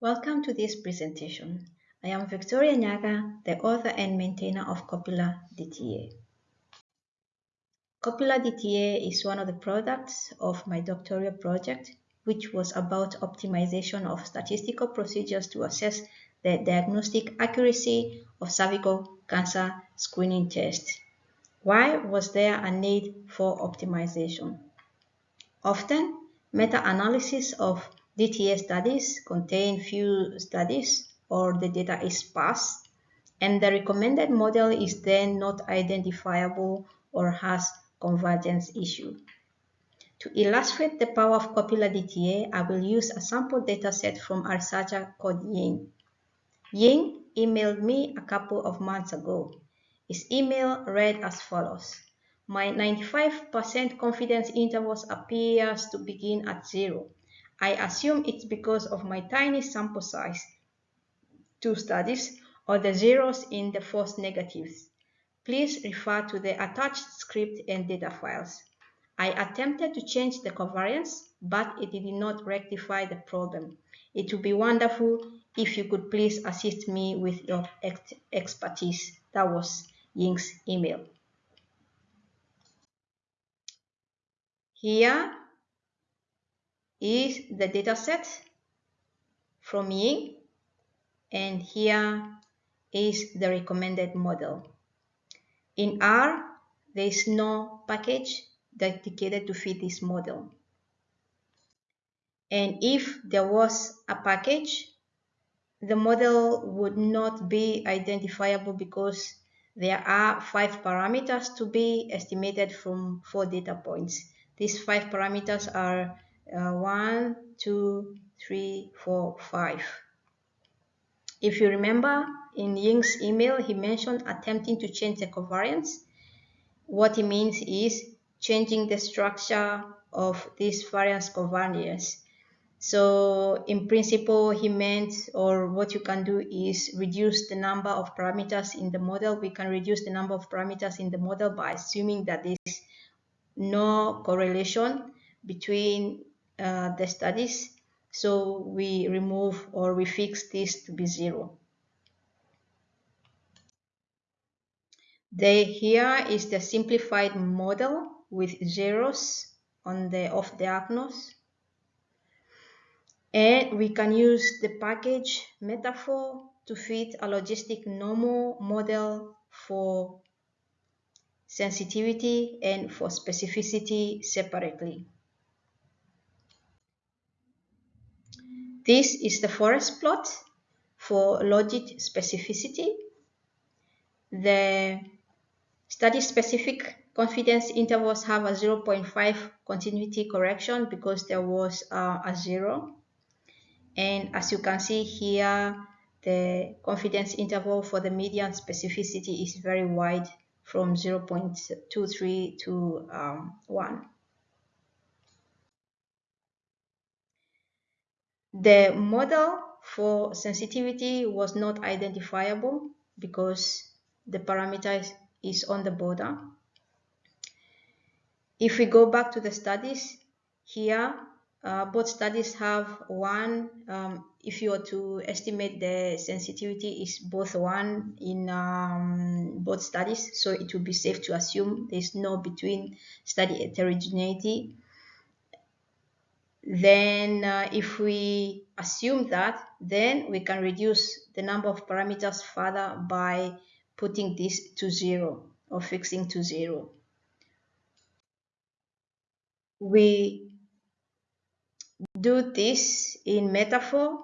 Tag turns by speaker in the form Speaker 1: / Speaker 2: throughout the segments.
Speaker 1: Welcome to this presentation. I am Victoria Nyaga, the author and maintainer of Copula DTA. Copula DTA is one of the products of my doctoral project, which was about optimization of statistical procedures to assess the diagnostic accuracy of cervical cancer screening tests. Why was there a need for optimization? Often, meta-analysis of DTA studies contain few studies or the data is sparse and the recommended model is then not identifiable or has convergence issue. To illustrate the power of Copula DTA, I will use a sample dataset from a researcher called Ying. Ying emailed me a couple of months ago. His email read as follows. My 95% confidence intervals appears to begin at zero. I assume it's because of my tiny sample size, two studies, or the zeros in the false negatives. Please refer to the attached script and data files. I attempted to change the covariance, but it did not rectify the problem. It would be wonderful if you could please assist me with your ex expertise. That was Ying's email. Here is the dataset from Ying and here is the recommended model. In R, there is no package dedicated to fit this model. And if there was a package, the model would not be identifiable because there are five parameters to be estimated from four data points. These five parameters are uh, one, two, three, four, five. If you remember in Ying's email, he mentioned attempting to change the covariance. What he means is changing the structure of this variance covariance. So in principle, he meant, or what you can do is reduce the number of parameters in the model. We can reduce the number of parameters in the model by assuming that there is no correlation between uh, the studies. So we remove or we fix this to be zero. The, here is the simplified model with zeros on the off diagonals. And we can use the package metafor to fit a logistic normal model for sensitivity and for specificity separately. This is the forest plot for logit specificity. The study-specific confidence intervals have a 0.5 continuity correction because there was uh, a zero. And as you can see here, the confidence interval for the median specificity is very wide from 0.23 to um, 1. The model for sensitivity was not identifiable because the parameter is on the border. If we go back to the studies, here uh, both studies have one, um, if you were to estimate the sensitivity is both one in um, both studies, so it would be safe to assume there's no between study heterogeneity then uh, if we assume that, then we can reduce the number of parameters further by putting this to zero or fixing to zero. We do this in metafor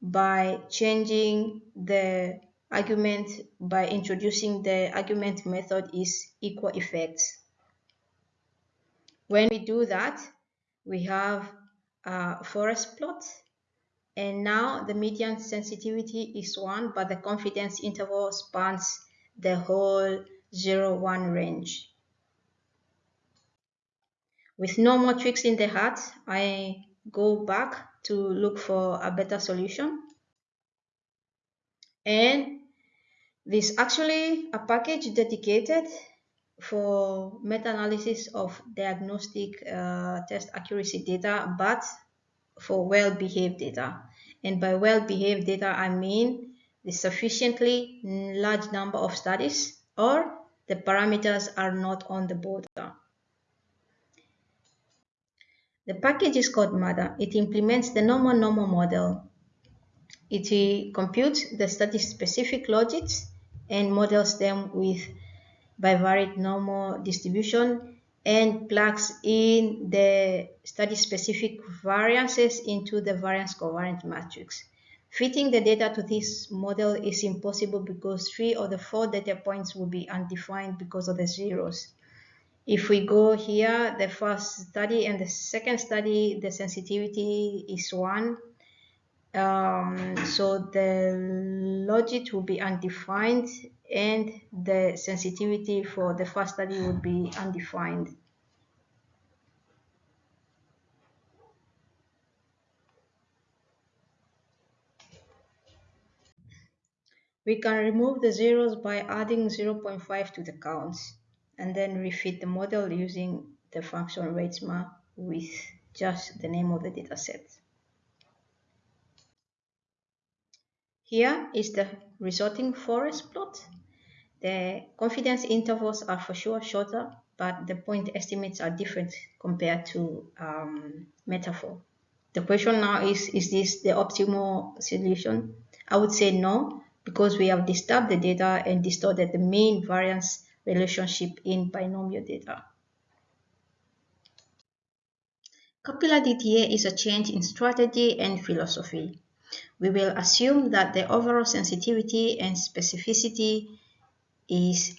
Speaker 1: by changing the argument by introducing the argument method is equal effects. When we do that, we have uh, forest plot. And now the median sensitivity is 1, but the confidence interval spans the whole 0, 1 range. With no more tricks in the hat, I go back to look for a better solution. And there's actually a package dedicated for meta-analysis of diagnostic uh, test accuracy data, but for well-behaved data. And by well-behaved data, I mean the sufficiently large number of studies or the parameters are not on the border. The package is called MADA. It implements the normal normal model. It computes the study-specific logics and models them with bivariate normal distribution and plugs in the study-specific variances into the variance covariance matrix. Fitting the data to this model is impossible because three of the four data points will be undefined because of the zeros. If we go here, the first study and the second study, the sensitivity is one. Um, so the logit will be undefined and the sensitivity for the first study would be undefined. We can remove the zeros by adding 0.5 to the counts and then refit the model using the function reitsma with just the name of the dataset. Here is the resulting forest plot. The confidence intervals are for sure shorter, but the point estimates are different compared to um, metafor. The question now is, is this the optimal solution? I would say no, because we have disturbed the data and distorted the mean variance relationship in binomial data. Copula DTA is a change in strategy and philosophy. We will assume that the overall sensitivity and specificity is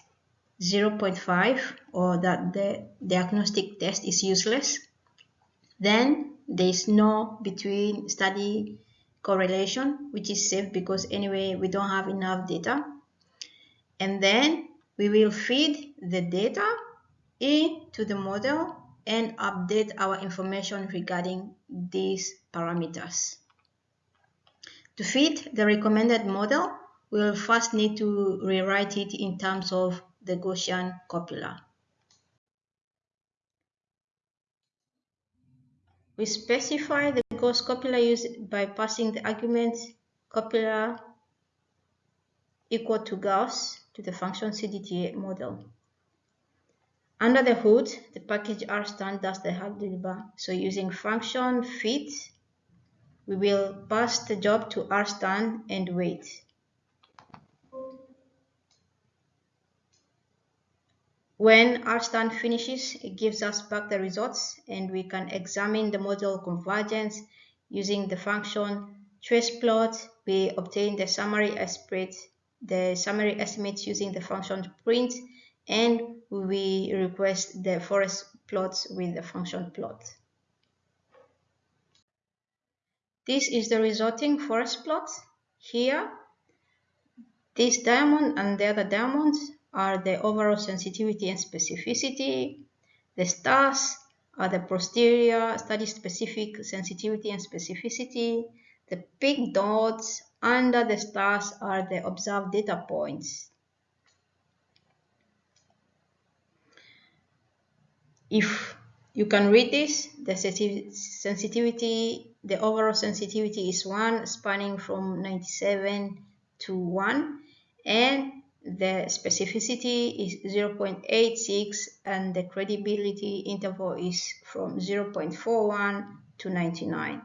Speaker 1: 0.5 or that the diagnostic test is useless. Then there is no between study correlation, which is safe because anyway, we don't have enough data. And then we will feed the data into the model and update our information regarding these parameters. To fit the recommended model, we will first need to rewrite it in terms of the Gaussian copula. We specify the Gauss copula used by passing the argument copula equal to Gauss to the function CDTA model. Under the hood, the package rstan does the hard deliver. So using function fit, we will pass the job to rstan and wait. When rstan finishes, it gives us back the results and we can examine the model convergence using the function trace plot. We obtain the summary estimate, the summary estimates using the function print and we request the forest plots with the function plot. This is the resulting forest plot. Here, this diamond and the other diamonds are the overall sensitivity and specificity. The stars are the posterior study-specific sensitivity and specificity. The pink dots under the stars are the observed data points. If you can read this, the sensitivity, the overall sensitivity is 1, spanning from 97 to 1, and the specificity is 0.86 and the credibility interval is from 0.41 to 99.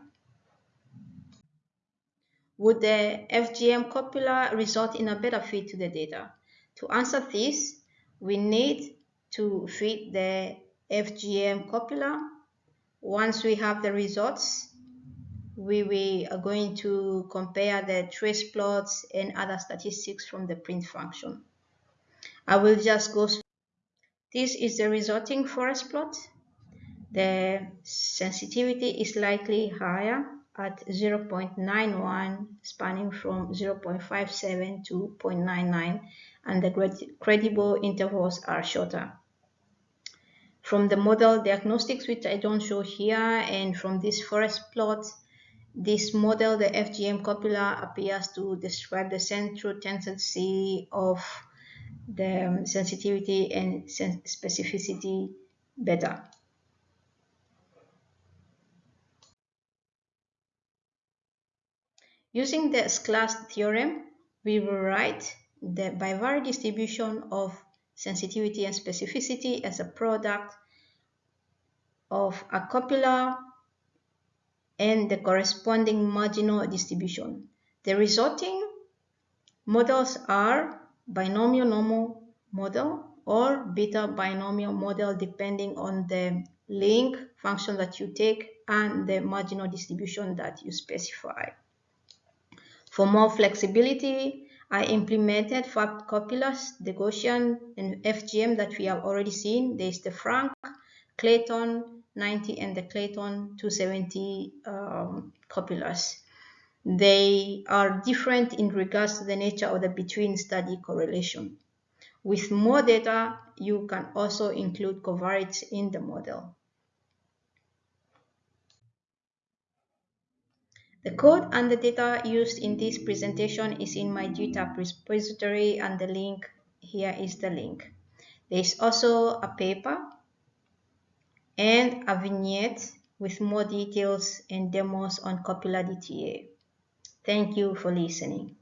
Speaker 1: Would the FGM copula result in a better fit to the data? To answer this, we need to fit the FGM copula. Once we have the results, we, we are going to compare the trace plots and other statistics from the print function. I will just go. This is the resulting forest plot. The sensitivity is likely higher at 0.91 spanning from 0.57 to 0.99 and the credible intervals are shorter. From the model diagnostics, which I don't show here, and from this forest plot, this model, the FGM copula, appears to describe the central tendency of the sensitivity and specificity better. Using the Sklar's theorem, we will write the bivariate distribution of sensitivity and specificity as a product of a copula and the corresponding marginal distribution. The resulting models are binomial normal model or beta binomial model depending on the link function that you take and the marginal distribution that you specify. For more flexibility, I implemented five copulas, the Gaussian and FGM that we have already seen. There's the Frank, Clayton 90 and the Clayton 270 um, copulas. They are different in regards to the nature of the between study correlation. With more data, you can also include covariates in the model. The code and the data used in this presentation is in my GitHub repository and the link here is the link. There is also a paper and a vignette with more details and demos on Copula DTA. Thank you for listening.